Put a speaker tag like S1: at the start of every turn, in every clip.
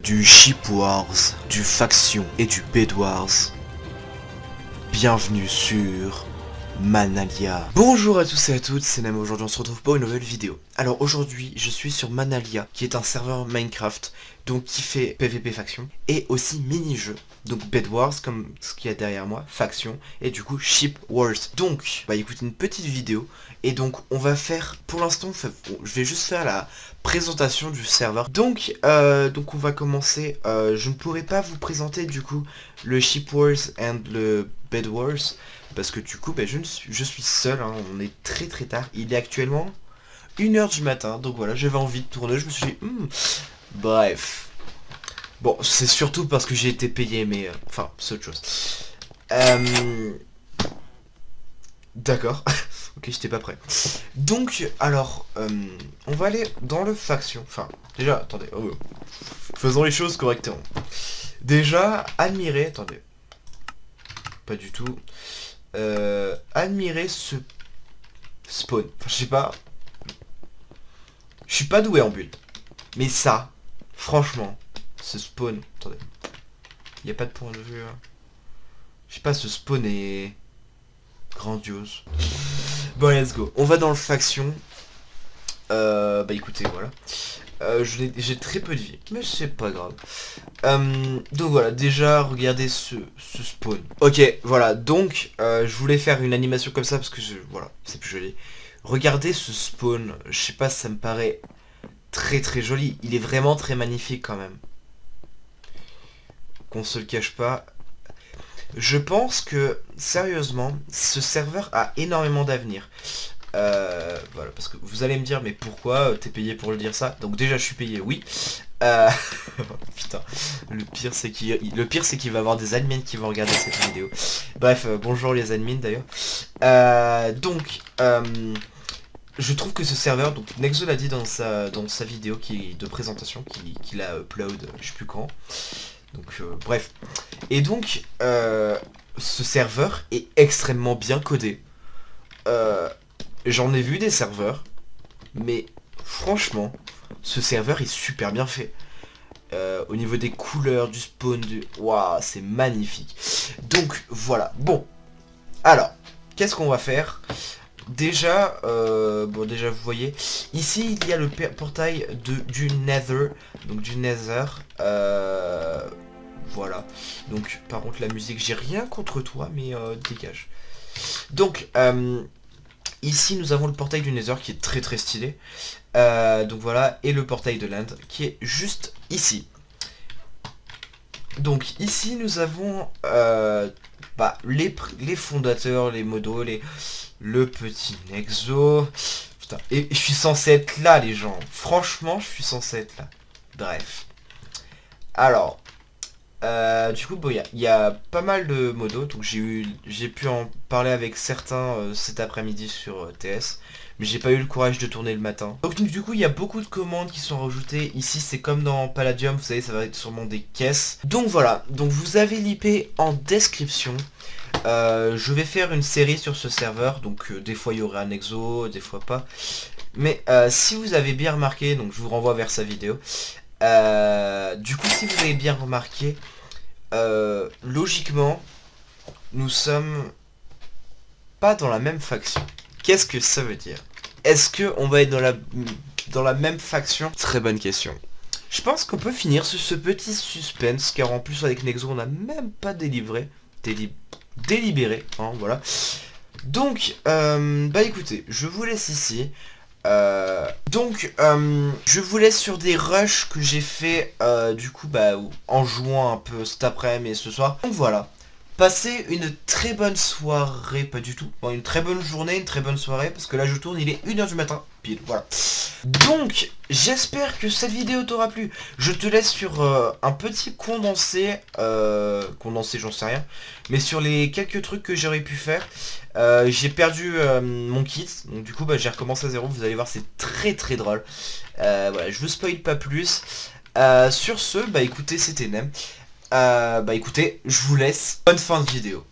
S1: Du Ship Wars, du Faction et du Bed Wars. Bienvenue sur Manalia. Bonjour à tous et à toutes, c'est Nam, aujourd'hui on se retrouve pour une nouvelle vidéo. Alors aujourd'hui, je suis sur Manalia, qui est un serveur Minecraft, donc qui fait PVP faction, et aussi mini-jeu, donc Bed Wars, comme ce qu'il y a derrière moi, faction, et du coup Ship Wars. Donc, bah écoutez une petite vidéo, et donc on va faire, pour l'instant, je vais juste faire la présentation du serveur. Donc, euh, donc on va commencer, euh, je ne pourrai pas vous présenter du coup le Ship Wars et le Bed Wars, parce que du coup, bah, je, suis, seul, hein. on est très très tard. Il est actuellement 1h du matin, donc voilà, j'avais envie de tourner, je me suis dit, hmm, bref. Bon, c'est surtout parce que j'ai été payé, mais... Euh, enfin, c'est autre chose. Euh... D'accord. ok, j'étais pas prêt. Donc, alors, euh, on va aller dans le faction. Enfin, déjà, attendez. Oh, faisons les choses correctement. Déjà, admirer... Attendez. Pas du tout. Euh, admirer ce spawn. Enfin, je sais pas. Je suis pas doué en build. Mais ça, franchement, ce spawn... Attendez. Il n'y a pas de point de vue. Hein. Je sais pas, ce spawn est... Grandiose. Bon, let's go. On va dans le faction. Euh, bah écoutez, voilà. Euh, j'ai très peu de vie, mais c'est pas grave. Euh, donc voilà, déjà, regardez ce, spawn. Ok, voilà, donc, euh, je voulais faire une animation comme ça parce que, voilà, c'est plus joli. Regardez ce spawn, je sais pas, ça me paraît très très joli. Il est vraiment très magnifique quand même. Qu'on se le cache pas. Je pense que, sérieusement, ce serveur a énormément d'avenir. Euh, voilà, parce que vous allez me dire, mais pourquoi euh, t'es payé pour le dire ça? Donc déjà, je suis payé, oui. Euh, putain, le pire c'est qu'il va y avoir des admins qui vont regarder cette vidéo. Bref, bonjour les admins d'ailleurs. donc, je trouve que ce serveur, donc Nexo l'a dit dans sa dans sa vidéo qui de présentation, qu'il a upload, je sais plus quand. Donc bref. Et donc, ce serveur est extrêmement bien codé. Euh, J'en ai vu des serveurs, mais franchement, ce serveur est super bien fait. Euh, au niveau des couleurs, du spawn, du... Waouh, c'est magnifique. Donc, voilà. Bon. Alors, qu'est-ce qu'on va faire? Déjà, euh, bon déjà vous voyez, ici il y a le portail de, du Nether, donc du Nether, euh, voilà. Donc par contre la musique, j'ai rien contre toi, mais dégage. Donc, Ici, nous avons le portail du Nether qui est très très stylé. Euh, donc voilà, et le portail de l'Inde qui est juste ici. Donc ici, nous avons euh, bah, les, les, fondateurs, les modos, les, le petit Nexo. Putain, et je suis censé être là, les gens. Franchement, je suis censé être là. Bref. Alors, euh, du coup, il y, a pas mal de modos, donc j'ai pu en parler avec certains euh, cet après-midi sur euh, TS, mais j'ai pas eu le courage de tourner le matin. Donc du coup, il y a beaucoup de commandes qui sont rajoutées. Ici, c'est comme dans Palladium, vous savez, ça va être sûrement des caisses. Donc voilà, donc vous avez l'IP en description. je vais faire une série sur ce serveur, donc des fois il y aura un exo, des fois pas. Mais si vous avez bien remarqué, donc je vous renvoie vers sa vidéo, euh, du coup, si vous avez bien remarqué, euh, logiquement, nous sommes pas dans la même faction. Qu'est-ce que ça veut dire? Est-ce que on va être dans la, dans la même faction? Très bonne question. Je pense qu'on peut finir sur ce petit suspense, car en plus avec Nexo, on n'a même pas délivré, délibéré, hein, voilà. Donc, euh, bah écoutez, je vous laisse ici. Euh, donc, euh, je vous laisse sur des rushs que j'ai fait, euh, du coup, bah, en jouant un peu cet après-midi et ce soir. Donc voilà, passez une très bonne soirée, pas du tout, bon, une très bonne journée, une très bonne soirée, parce que là je tourne, il est 1h du matin, pile, voilà. Donc, j'espère que cette vidéo t'aura plu. Je te laisse sur un petit condensé, condensé j'en sais rien, mais sur les quelques trucs que j'aurais pu faire. Euh, j'ai perdu euh, mon kit, donc du coup bah, j'ai recommencé à zéro, vous allez voir c'est très très drôle. Euh, voilà, je vous spoil pas plus. sur ce, bah écoutez, c'était Nem. Bah écoutez, je vous laisse. Bonne fin de vidéo.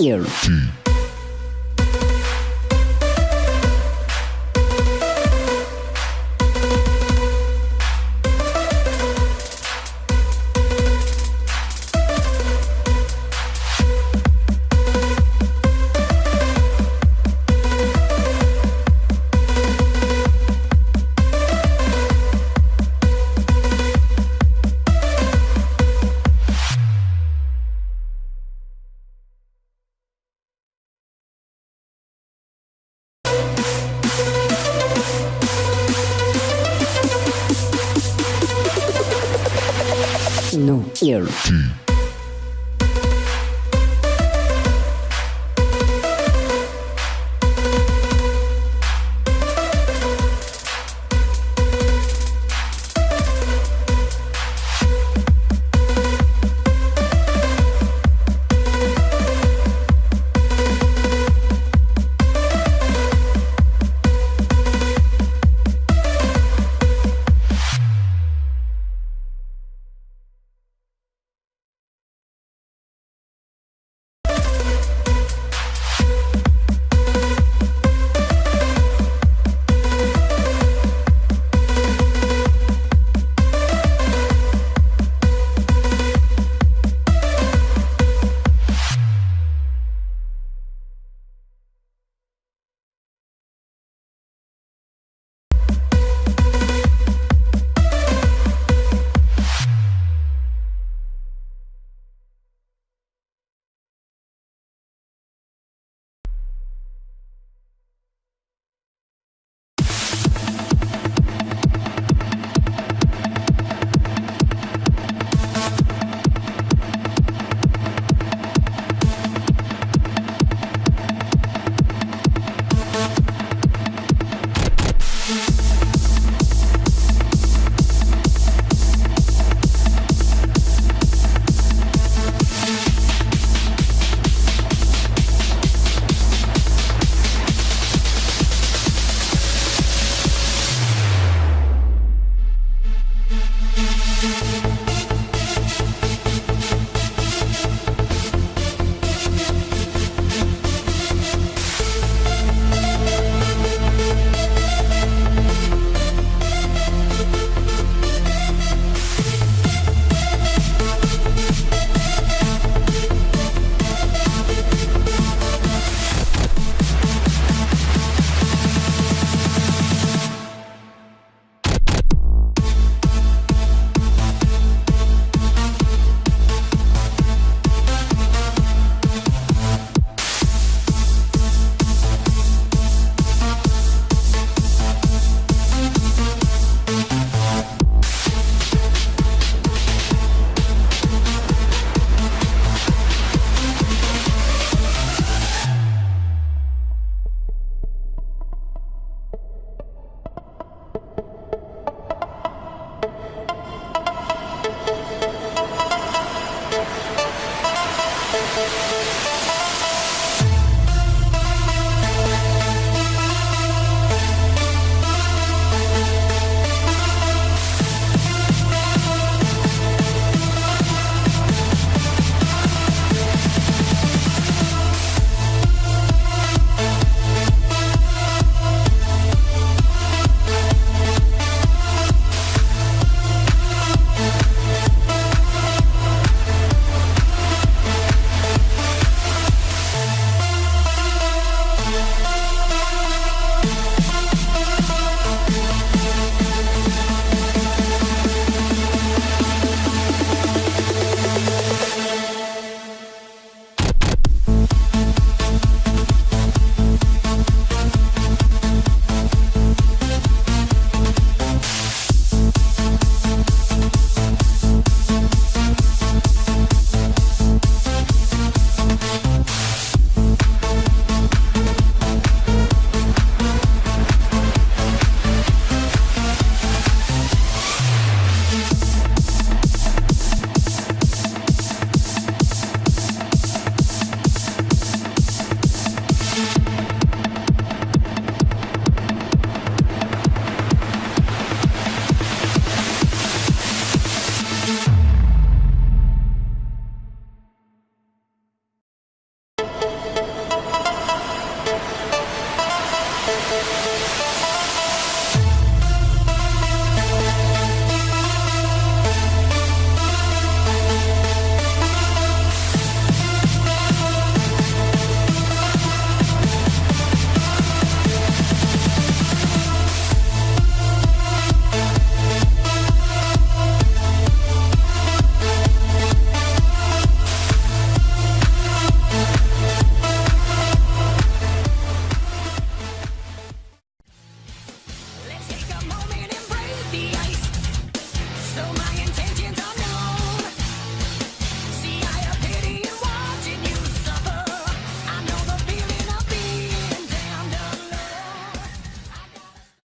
S2: here. Here. T.